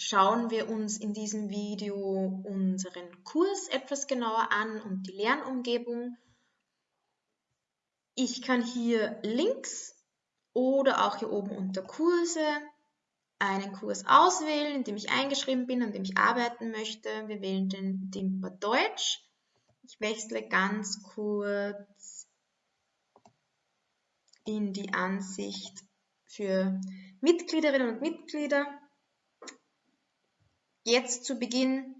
schauen wir uns in diesem Video unseren Kurs etwas genauer an und die Lernumgebung. Ich kann hier links oder auch hier oben unter Kurse einen Kurs auswählen, in dem ich eingeschrieben bin, an dem ich arbeiten möchte. Wir wählen den Dimper Deutsch. Ich wechsle ganz kurz in die Ansicht für Mitgliederinnen und Mitglieder. Jetzt zu Beginn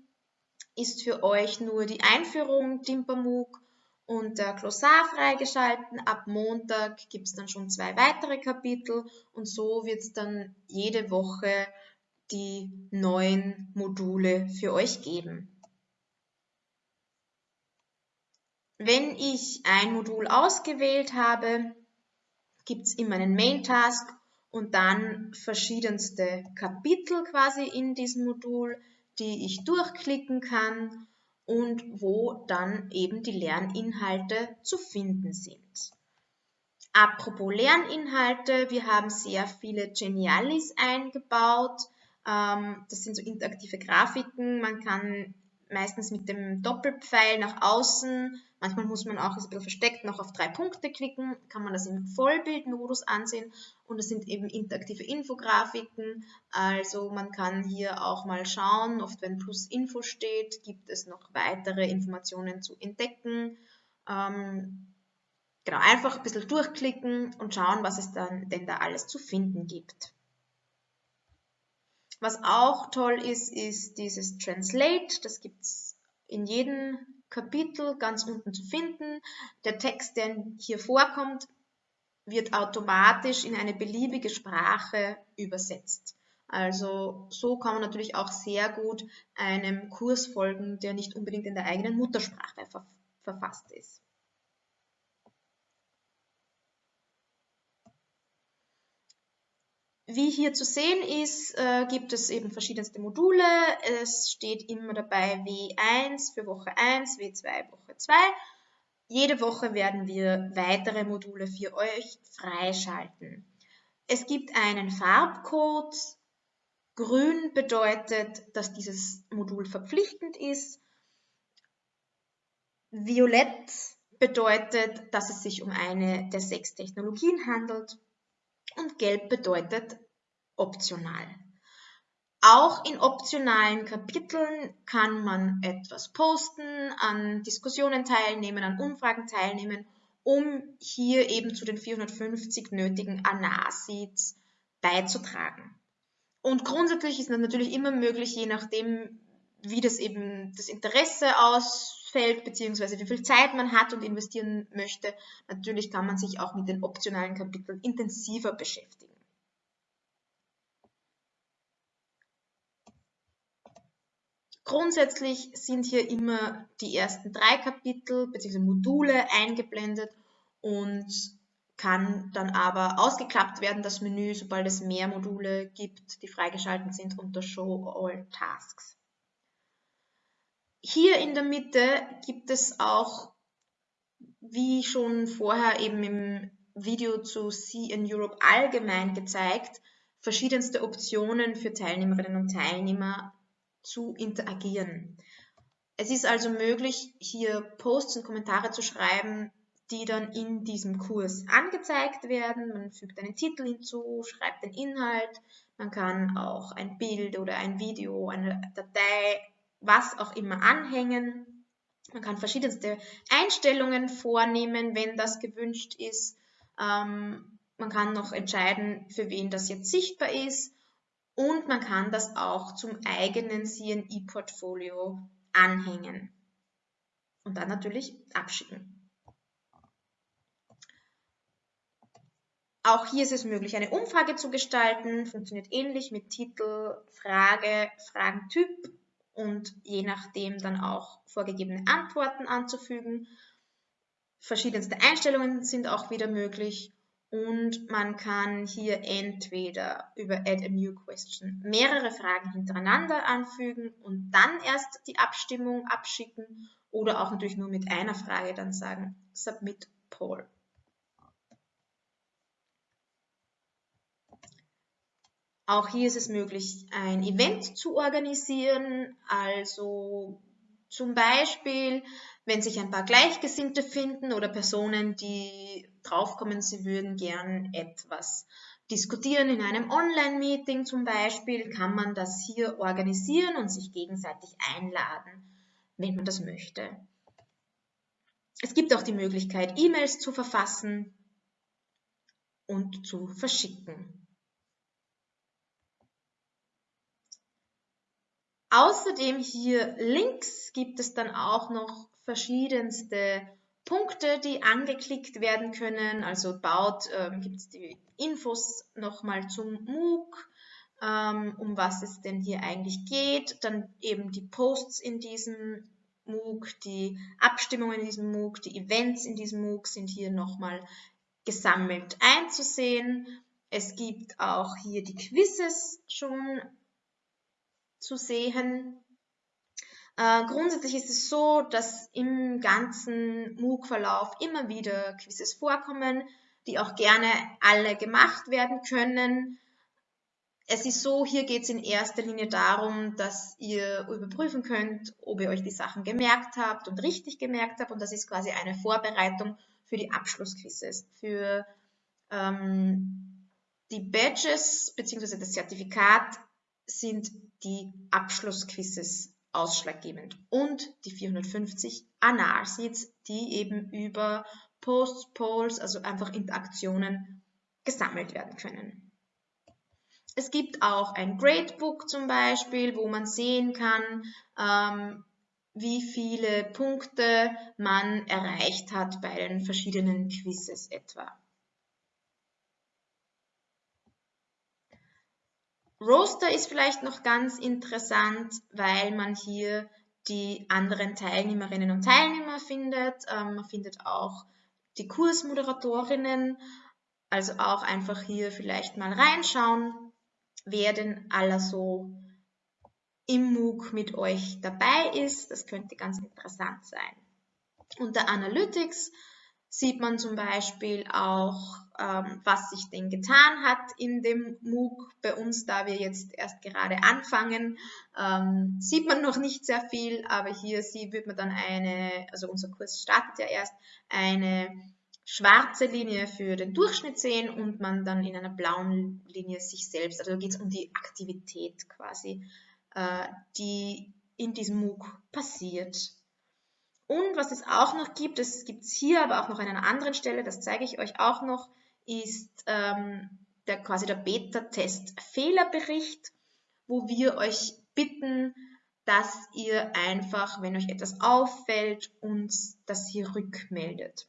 ist für euch nur die Einführung Dimpermug und der Glossar freigeschalten. Ab Montag gibt es dann schon zwei weitere Kapitel und so wird es dann jede Woche die neuen Module für euch geben. Wenn ich ein Modul ausgewählt habe, gibt es immer einen Main-Task und dann verschiedenste Kapitel quasi in diesem Modul, die ich durchklicken kann und wo dann eben die Lerninhalte zu finden sind. Apropos Lerninhalte, wir haben sehr viele Genialis eingebaut. Ähm, das sind so interaktive Grafiken. Man kann meistens mit dem Doppelpfeil nach außen. Manchmal muss man auch, ein bisschen versteckt, noch auf drei Punkte klicken, kann man das im Vollbildmodus ansehen und es sind eben interaktive Infografiken, also man kann hier auch mal schauen, oft wenn plus Info steht, gibt es noch weitere Informationen zu entdecken. Ähm, genau, einfach ein bisschen durchklicken und schauen, was es dann denn da alles zu finden gibt. Was auch toll ist, ist dieses Translate. Das gibt es in jedem Kapitel ganz unten zu finden. Der Text, der hier vorkommt, wird automatisch in eine beliebige Sprache übersetzt. Also so kann man natürlich auch sehr gut einem Kurs folgen, der nicht unbedingt in der eigenen Muttersprache verfasst ist. Wie hier zu sehen ist, äh, gibt es eben verschiedenste Module. Es steht immer dabei W1 für Woche 1, W2 Woche 2. Jede Woche werden wir weitere Module für euch freischalten. Es gibt einen Farbcode. Grün bedeutet, dass dieses Modul verpflichtend ist. Violett bedeutet, dass es sich um eine der sechs Technologien handelt und gelb bedeutet optional. Auch in optionalen Kapiteln kann man etwas posten, an Diskussionen teilnehmen, an Umfragen teilnehmen, um hier eben zu den 450 nötigen Anasits beizutragen. Und grundsätzlich ist das natürlich immer möglich, je nachdem, wie das eben das Interesse ausfällt, beziehungsweise wie viel Zeit man hat und investieren möchte. Natürlich kann man sich auch mit den optionalen Kapiteln intensiver beschäftigen. Grundsätzlich sind hier immer die ersten drei Kapitel bzw. Module eingeblendet und kann dann aber ausgeklappt werden, das Menü, sobald es mehr Module gibt, die freigeschaltet sind unter Show All Tasks. Hier in der Mitte gibt es auch, wie schon vorher eben im Video zu See in Europe allgemein gezeigt, verschiedenste Optionen für Teilnehmerinnen und Teilnehmer zu interagieren. Es ist also möglich, hier Posts und Kommentare zu schreiben, die dann in diesem Kurs angezeigt werden. Man fügt einen Titel hinzu, schreibt den Inhalt, man kann auch ein Bild oder ein Video, eine Datei, was auch immer anhängen. Man kann verschiedenste Einstellungen vornehmen, wenn das gewünscht ist. Ähm, man kann noch entscheiden, für wen das jetzt sichtbar ist und man kann das auch zum eigenen CNI-Portfolio anhängen und dann natürlich abschicken. Auch hier ist es möglich, eine Umfrage zu gestalten, funktioniert ähnlich mit Titel, Frage, Fragentyp und je nachdem dann auch vorgegebene Antworten anzufügen. Verschiedenste Einstellungen sind auch wieder möglich und man kann hier entweder über Add a New Question mehrere Fragen hintereinander anfügen und dann erst die Abstimmung abschicken oder auch natürlich nur mit einer Frage dann sagen Submit Poll. Auch hier ist es möglich, ein Event zu organisieren, also zum Beispiel, wenn sich ein paar Gleichgesinnte finden oder Personen, die draufkommen, sie würden gern etwas diskutieren in einem Online-Meeting zum Beispiel, kann man das hier organisieren und sich gegenseitig einladen, wenn man das möchte. Es gibt auch die Möglichkeit, E-Mails zu verfassen und zu verschicken. Außerdem hier links gibt es dann auch noch verschiedenste Punkte, die angeklickt werden können. Also baut ähm, gibt es die Infos nochmal zum MOOC, ähm, um was es denn hier eigentlich geht. Dann eben die Posts in diesem MOOC, die Abstimmungen in diesem MOOC, die Events in diesem MOOC sind hier nochmal gesammelt einzusehen. Es gibt auch hier die Quizzes schon zu sehen. Äh, grundsätzlich ist es so, dass im ganzen MOOC-Verlauf immer wieder Quizzes vorkommen, die auch gerne alle gemacht werden können. Es ist so, hier geht es in erster Linie darum, dass ihr überprüfen könnt, ob ihr euch die Sachen gemerkt habt und richtig gemerkt habt. Und das ist quasi eine Vorbereitung für die Abschlussquizzes, für ähm, die Badges bzw. das Zertifikat sind die Abschlussquizzes ausschlaggebend und die 450 Analseeds, die eben über Posts, Polls, also einfach Interaktionen gesammelt werden können. Es gibt auch ein Gradebook zum Beispiel, wo man sehen kann, ähm, wie viele Punkte man erreicht hat bei den verschiedenen Quizzes etwa. Roaster ist vielleicht noch ganz interessant, weil man hier die anderen Teilnehmerinnen und Teilnehmer findet. Ähm, man findet auch die Kursmoderatorinnen, also auch einfach hier vielleicht mal reinschauen, wer denn aller so im MOOC mit euch dabei ist. Das könnte ganz interessant sein. Unter Analytics sieht man zum Beispiel auch, ähm, was sich denn getan hat in dem MOOC. Bei uns, da wir jetzt erst gerade anfangen, ähm, sieht man noch nicht sehr viel, aber hier sieht, wird man dann eine, also unser Kurs startet ja erst, eine schwarze Linie für den Durchschnitt sehen und man dann in einer blauen Linie sich selbst, also geht es um die Aktivität quasi, äh, die in diesem MOOC passiert. Und was es auch noch gibt, das gibt es hier, aber auch noch an einer anderen Stelle, das zeige ich euch auch noch, ist ähm, der, quasi der Beta-Test-Fehlerbericht, wo wir euch bitten, dass ihr einfach, wenn euch etwas auffällt, uns das hier rückmeldet.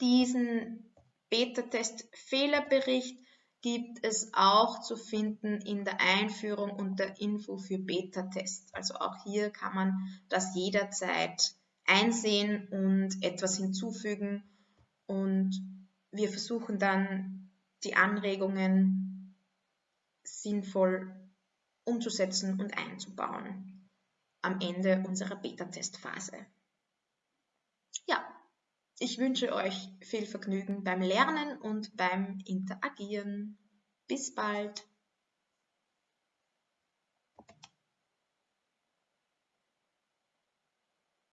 Diesen Beta-Test-Fehlerbericht gibt es auch zu finden in der Einführung und der Info für Beta-Tests. Also auch hier kann man das jederzeit einsehen und etwas hinzufügen und wir versuchen dann die Anregungen sinnvoll umzusetzen und einzubauen am Ende unserer Beta-Testphase. Ja, ich wünsche euch viel Vergnügen beim Lernen und beim Interagieren. Bis bald!